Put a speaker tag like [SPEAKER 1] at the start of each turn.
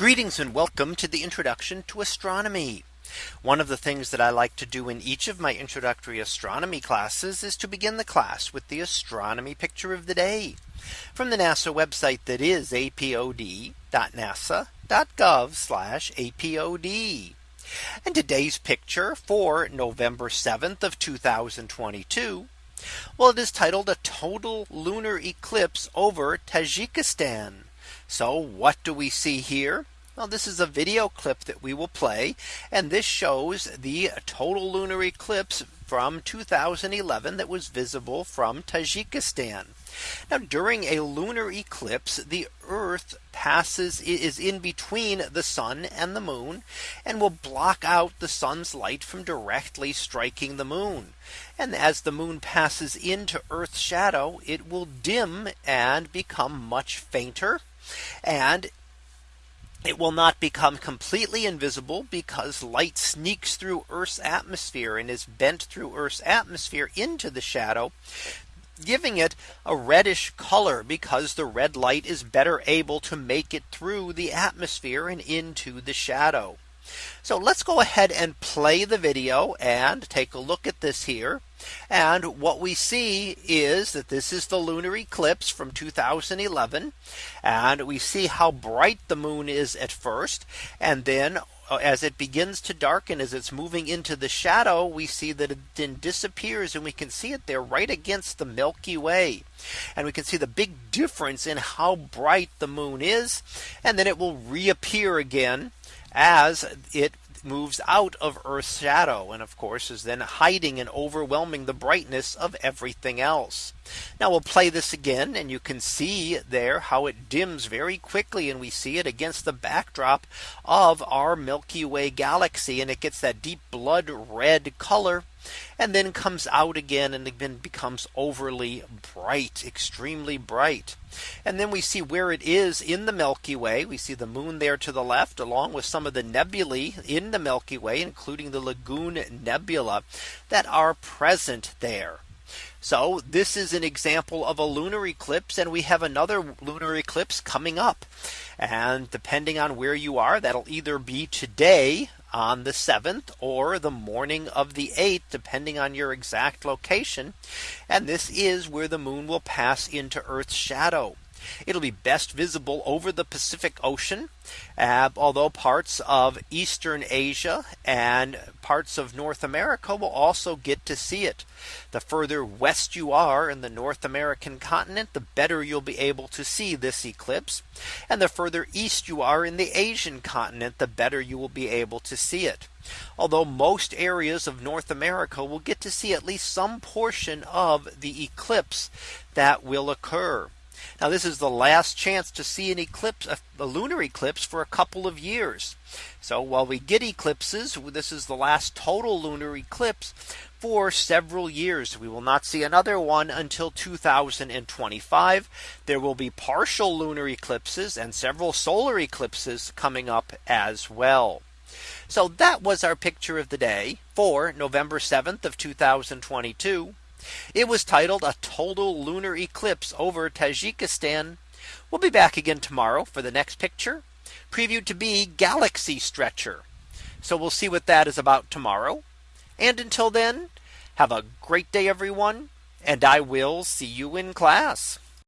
[SPEAKER 1] Greetings and welcome to the introduction to astronomy. One of the things that I like to do in each of my introductory astronomy classes is to begin the class with the astronomy picture of the day from the NASA website that is apod.nasa.gov apod. And today's picture for November 7th of 2022. Well, it is titled a total lunar eclipse over Tajikistan. So what do we see here? Well, this is a video clip that we will play and this shows the total lunar eclipse from 2011 that was visible from Tajikistan. Now during a lunar eclipse the Earth passes is in between the sun and the moon and will block out the sun's light from directly striking the moon. And as the moon passes into Earth's shadow it will dim and become much fainter and it will not become completely invisible because light sneaks through Earth's atmosphere and is bent through Earth's atmosphere into the shadow giving it a reddish color because the red light is better able to make it through the atmosphere and into the shadow. So let's go ahead and play the video and take a look at this here. And what we see is that this is the lunar eclipse from 2011. And we see how bright the moon is at first. And then uh, as it begins to darken as it's moving into the shadow, we see that it then disappears and we can see it there right against the Milky Way. And we can see the big difference in how bright the moon is. And then it will reappear again as it moves out of Earth's shadow and of course is then hiding and overwhelming the brightness of everything else. Now we'll play this again and you can see there how it dims very quickly and we see it against the backdrop of our Milky Way galaxy and it gets that deep blood red color and then comes out again and then becomes overly bright, extremely bright. And then we see where it is in the Milky Way. We see the moon there to the left, along with some of the nebulae in the Milky Way, including the Lagoon Nebula that are present there. So this is an example of a lunar eclipse and we have another lunar eclipse coming up. And depending on where you are, that'll either be today on the 7th or the morning of the 8th depending on your exact location. And this is where the moon will pass into Earth's shadow. It'll be best visible over the Pacific Ocean, uh, although parts of eastern Asia and parts of North America will also get to see it. The further west you are in the North American continent, the better you'll be able to see this eclipse. And the further east you are in the Asian continent, the better you will be able to see it. Although most areas of North America will get to see at least some portion of the eclipse that will occur. Now this is the last chance to see an eclipse, a lunar eclipse for a couple of years. So while we get eclipses, this is the last total lunar eclipse for several years. We will not see another one until 2025. There will be partial lunar eclipses and several solar eclipses coming up as well. So that was our picture of the day for November 7th of 2022. It was titled a total lunar eclipse over Tajikistan. We'll be back again tomorrow for the next picture previewed to be galaxy stretcher. So we'll see what that is about tomorrow. And until then, have a great day, everyone. And I will see you in class.